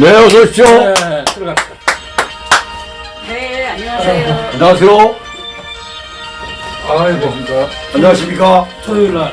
네, 어서 오십시오. 네, 들어갑시다. 네, 안녕하세요. 안녕하세요. 아이고, 안녕하십니까. 토요일 날